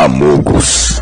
Amogos